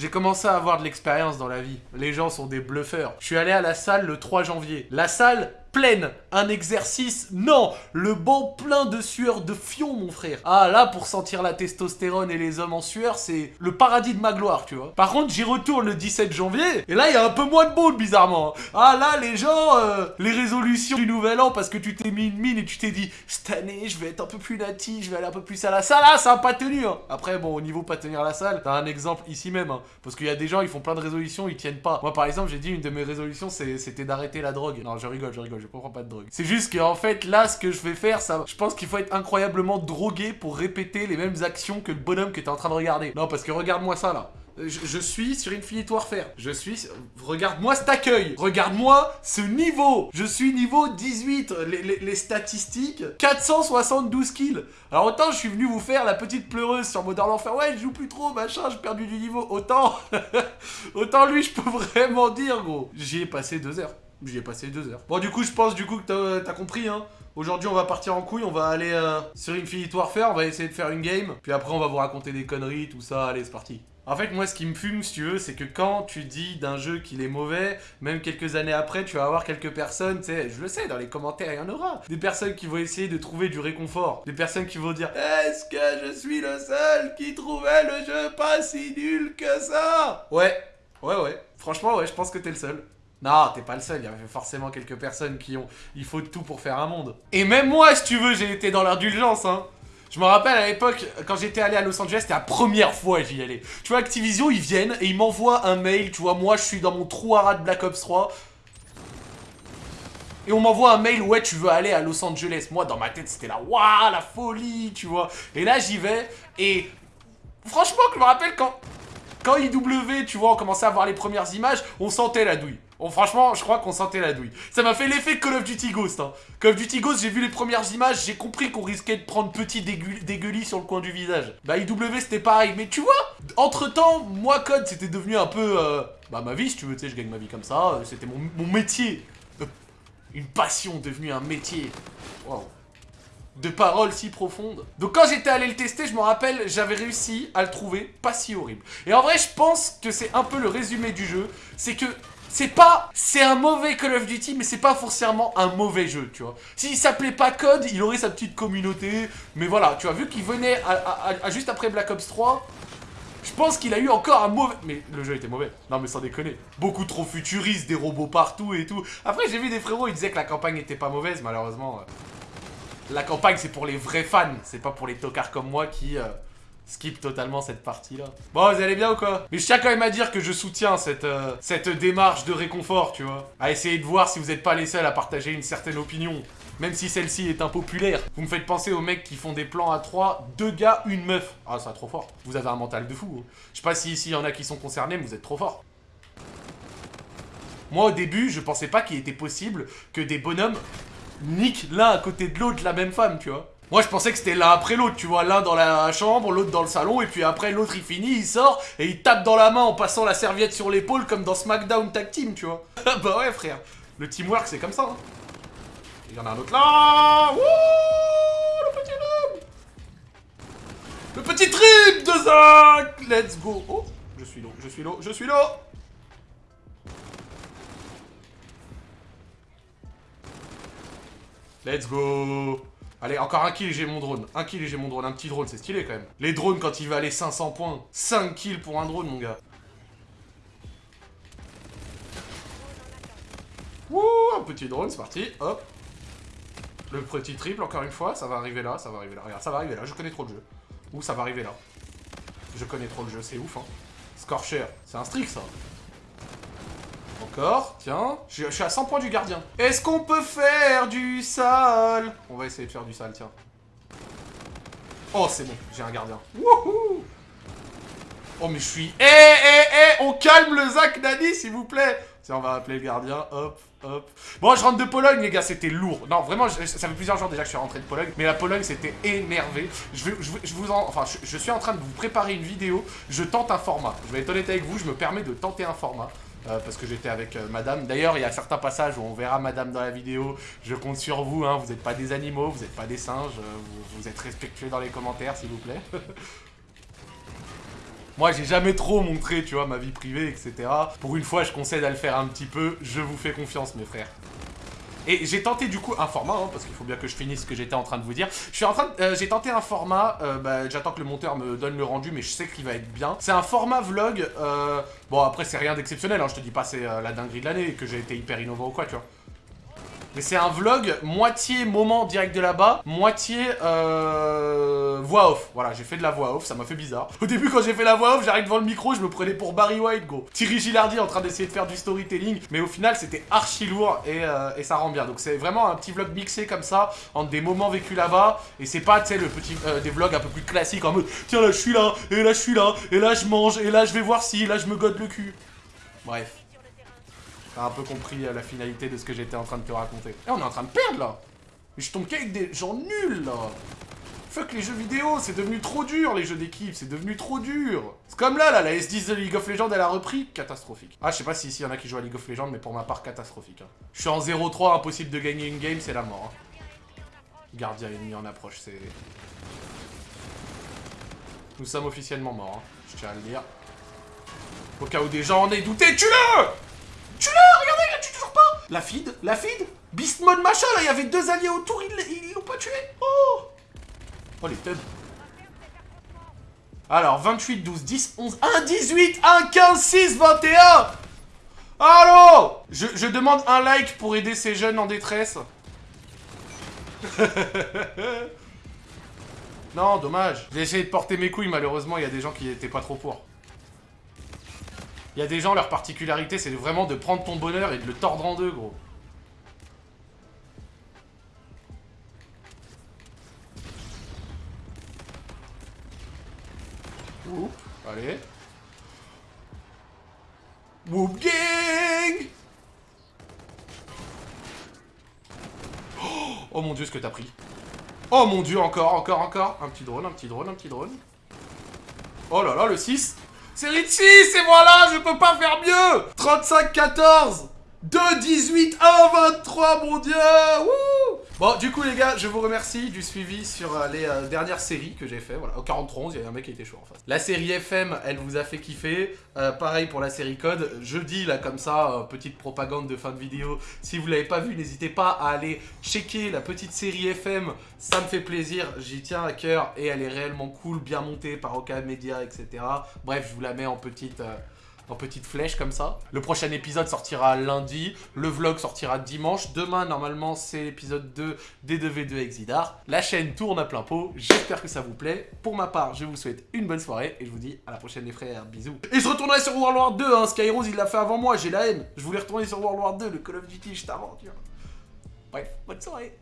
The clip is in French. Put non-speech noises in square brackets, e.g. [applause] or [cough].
J'ai commencé à avoir de l'expérience dans la vie. Les gens sont des bluffeurs. Je suis allé à la salle le 3 janvier. La salle pleine. Un exercice, non Le banc plein de sueur de fion, mon frère. Ah, là, pour sentir la testostérone et les hommes en sueur, c'est le paradis de ma gloire, tu vois. Par contre, j'y retourne le 17 janvier, et là, il y a un peu moins de monde, bizarrement. Ah, là, les gens, euh, les résolutions du nouvel an, parce que tu t'es mis une mine et tu t'es dit, cette année, je vais être un peu plus natif, je vais aller un peu plus à la salle. Ah, ça a pas tenu, hein. Après, bon, au niveau pas tenir la salle, t'as un exemple ici même, hein. Parce qu'il y a des gens, ils font plein de résolutions, ils tiennent pas. Moi, par exemple, j'ai dit, une de mes résolutions, c'était d'arrêter la drogue. Non, je rigole, je rigole, je comprends pas de drogue. C'est juste qu'en fait, là, ce que je vais faire, ça, je pense qu'il faut être incroyablement drogué pour répéter les mêmes actions que le bonhomme que t'es en train de regarder. Non, parce que regarde-moi ça, là. Je, suis sur Infinite Warfare. Je suis... Regarde-moi cet accueil. Regarde-moi ce niveau. Je suis niveau 18. Les, statistiques. 472 kills. Alors autant je suis venu vous faire la petite pleureuse sur Modern Warfare. Ouais, je joue plus trop, machin, j'ai perdu du niveau. Autant... [laughs] autant lui, je peux vraiment dire, gros. J'y ai passé deux heures. J'y ai passé deux heures. Bon, du coup, je pense du coup que t'as compris, hein. Aujourd'hui, on va partir en couille, on va aller euh, sur Infinite Warfare, on va essayer de faire une game. Puis après, on va vous raconter des conneries, tout ça. Allez, c'est parti. En fait, moi, ce qui me fume, si tu veux, c'est que quand tu dis d'un jeu qu'il est mauvais, même quelques années après, tu vas avoir quelques personnes, tu sais, je le sais, dans les commentaires, il y en aura. Des personnes qui vont essayer de trouver du réconfort. Des personnes qui vont dire Est-ce que je suis le seul qui trouvait le jeu pas si nul que ça? Ouais, ouais, ouais. Franchement, ouais, je pense que t'es le seul. Non, t'es pas le seul, il y avait forcément quelques personnes qui ont... Il faut tout pour faire un monde. Et même moi, si tu veux, j'ai été dans l'indulgence, hein. Je me rappelle à l'époque, quand j'étais allé à Los Angeles, c'était la première fois que j'y allais. Tu vois, Activision, ils viennent et ils m'envoient un mail, tu vois, moi je suis dans mon trou à de Black Ops 3. Et on m'envoie un mail, ouais, tu veux aller à Los Angeles. Moi, dans ma tête, c'était là, waouh, la folie, tu vois. Et là, j'y vais, et franchement, je me rappelle quand, quand IW, tu vois, on commençait à voir les premières images, on sentait la douille franchement, je crois qu'on sentait la douille. Ça m'a fait l'effet Call of Duty Ghost. Hein. Call of Duty Ghost, j'ai vu les premières images, j'ai compris qu'on risquait de prendre petit dégueulis sur le coin du visage. Bah, IW, c'était pareil. Mais tu vois, entre-temps, moi, Code, c'était devenu un peu... Euh, bah, ma vie, si tu veux, tu sais, je gagne ma vie comme ça. Euh, c'était mon, métier. Euh, une passion devenue un métier. Waouh de paroles si profondes. Donc quand j'étais allé le tester, je me rappelle, j'avais réussi à le trouver pas si horrible. Et en vrai, je pense que c'est un peu le résumé du jeu. C'est que c'est pas... C'est un mauvais Call of Duty, mais c'est pas forcément un mauvais jeu, tu vois. S'il s'appelait pas Code, il aurait sa petite communauté. Mais voilà, tu vois, vu qu'il venait juste après Black Ops 3, je pense qu'il a eu encore un mauvais... Mais le jeu était mauvais. Non mais sans déconner. Beaucoup trop futuriste, des robots partout et tout. Après j'ai vu des frérots, ils disaient que la campagne était pas mauvaise, malheureusement. La campagne c'est pour les vrais fans, c'est pas pour les tocards comme moi qui... Euh, skip totalement cette partie-là. Bon, vous allez bien ou quoi? Mais je tiens quand même à dire que je soutiens cette, euh, cette démarche de réconfort, tu vois. À essayer de voir si vous n'êtes pas les seuls à partager une certaine opinion. Même si celle-ci est impopulaire. Vous me faites penser aux mecs qui font des plans à 3, deux gars, une meuf. Ah, ça trop fort. Vous avez un mental de fou. Hein. Je sais pas si ici y en a qui sont concernés, mais vous êtes trop fort. Moi, au début, je pensais pas qu'il était possible que des bonhommes niquent l'un à côté de l'autre la même femme, tu vois. Moi, je pensais que c'était l'un après l'autre, tu vois, l'un dans la chambre, l'autre dans le salon, et puis après, l'autre, il finit, il sort, et il tape dans la main en passant la serviette sur l'épaule, comme dans SmackDown Tag Team, tu vois. [laughs] bah ouais, frère. Le teamwork, c'est comme ça, hein. Il y en a un autre là Wouh Le petit homme Le petit trip de Zach Let's go Oh Je suis l'eau, je suis l'eau, je suis l'eau Let's go Allez, encore un kill et j'ai mon drone. Un kill et j'ai mon drone. Un petit drone, c'est stylé quand même. Les drones, quand il va aller 500 points. 5 kills pour un drone, mon gars. Wouh, un petit drone, c'est parti. Hop. Le petit triple, encore une fois. Ça va arriver là, ça va arriver là. Regarde, ça va arriver là. Je connais trop le jeu. Ouh, ça va arriver là. Je connais trop le jeu, c'est ouf, hein. Scorcher, c'est un strict, ça. Encore, tiens. Je, suis à 100 points du gardien. Est-ce qu'on peut faire du sale? On va essayer de faire du sale, tiens. Oh, c'est bon, j'ai un gardien. Wouhou Oh, mais je suis... Eh, eh, eh On calme le Zach Nani, s'il vous plaît Tiens, on va appeler le gardien. Hop, hop. Bon, je rentre de Pologne, les gars, c'était lourd. Non, vraiment, ça fait plusieurs jours déjà que je suis rentré de Pologne. Mais la Pologne, c'était énervé. Je, vous en... Enfin, je suis en train de vous préparer une vidéo. Je tente un format. Je vais être honnête avec vous, je me permets de tenter un format. Euh, parce que j'étais avec euh, madame. D'ailleurs, il y a certains passages où on verra madame dans la vidéo. Je compte sur vous, hein. vous n'êtes pas des animaux, vous n'êtes pas des singes. Euh, vous, êtes respectueux dans les commentaires, s'il vous plaît. [laughs] Moi, j'ai jamais trop montré, tu vois, ma vie privée, etc. Pour une fois, je concède à le faire un petit peu. Je vous fais confiance, mes frères. Et j'ai tenté du coup un format, hein, parce qu'il faut bien que je finisse ce que j'étais en train de vous dire. Je suis en train, euh, j'ai tenté un format. euh, bah, J'attends que le monteur me donne le rendu, mais je sais qu'il va être bien. C'est un format vlog. euh, bon après c'est rien d'exceptionnel. Hein, je te dis pas c'est la dinguerie de l'année que j'ai été hyper innovant ou quoi, tu vois. Mais c'est un vlog moitié moment direct de là-bas, moitié euh, voix off. Voilà, j'ai fait de la voix off, ça m'a fait bizarre. Au début, quand j'ai fait la voix off, j'arrive devant le micro, je me prenais pour Barry White, go. Thierry Gilardi en train d'essayer de faire du storytelling, mais au final, c'était archi lourd et, euh, et ça rend bien. Donc c'est vraiment un petit vlog mixé comme ça, entre des moments vécus là-bas, et c'est pas, tu sais, le petit, euh, des vlogs un peu plus classiques en mode, tiens là, je suis là, et là, je suis là, et là, je mange, et là, je vais voir si, là, je me gode le cul. Bref. T'as un peu compris euh, la finalité de ce que j'étais en train de te raconter. Eh, on est en train de perdre là Mais je tombe qu'avec des gens nuls là Fuck les jeux vidéo, c'est devenu trop dur les jeux d'équipe, c'est devenu trop dur C'est comme là, là, la S10 de League of Legends, elle a repris, catastrophique. Ah, je sais pas si ici y en a qui jouent à League of Legends, mais pour ma part, catastrophique. hein. Je suis en 0-3, impossible de gagner une game, c'est la mort. hein. Gardien ennemi en approche, c'est... Nous sommes officiellement morts, hein. je tiens à le dire. Au cas où des gens en aient douté, tue-le Tue-le Regardez, il la tue toujours pas. La feed La feed. Beast mode machin, là, il y avait deux alliés autour, ils l'ont pas tué. Oh. Oh, les tubs Alors, 28, 12, 10, 11, 1, 18, 1, 15, 6, 21 Allô? Je, je demande un like pour aider ces jeunes en détresse. [laughs] non, dommage. J'ai essayé de porter mes couilles, malheureusement, il y a des gens qui étaient pas trop pour. Il y a des gens, leur particularité, c'est vraiment de prendre ton bonheur et de le tordre en deux, gros. Whoop, allez. Whoop gang Oh, Oh mon dieu, ce que t'as pris. Oh mon dieu, encore, encore, encore. Un petit drone, un petit drone, un petit drone. Oh là là, le 6 Série de 6 et voilà, je peux pas faire mieux. 35-14 2, 18, 1, 23, mon dieu Wouh Bon, du coup, les gars, je vous remercie du suivi sur euh, les euh, dernières séries que j'ai fait. Voilà, au 43, il y a un mec qui était chaud en face. La série FM, elle vous a fait kiffer. Euh, pareil pour la série Code. Je dis là, comme ça, petite propagande de fin de vidéo. Si vous l'avez pas vu, n'hésitez pas à aller checker la petite série FM. Ça me fait plaisir, j'y tiens à cœur et elle est réellement cool, bien montée par Oka Media, etc. Bref, je vous la mets en petite. En petite flèche comme ça. Le prochain épisode sortira lundi, le vlog sortira dimanche. Demain, normalement, c'est l'épisode 2 des 2v2 Exidar. La chaîne tourne à plein pot, j'espère que ça vous plaît. Pour ma part, je vous souhaite une bonne soirée et je vous dis à la prochaine les frères, bisous. Et je retournerai sur World War 2, hein. Skyrose il l'a fait avant moi, j'ai la haine. Je voulais retourner sur World War 2, le Call of Duty, je t'aventure. Bref, bonne soirée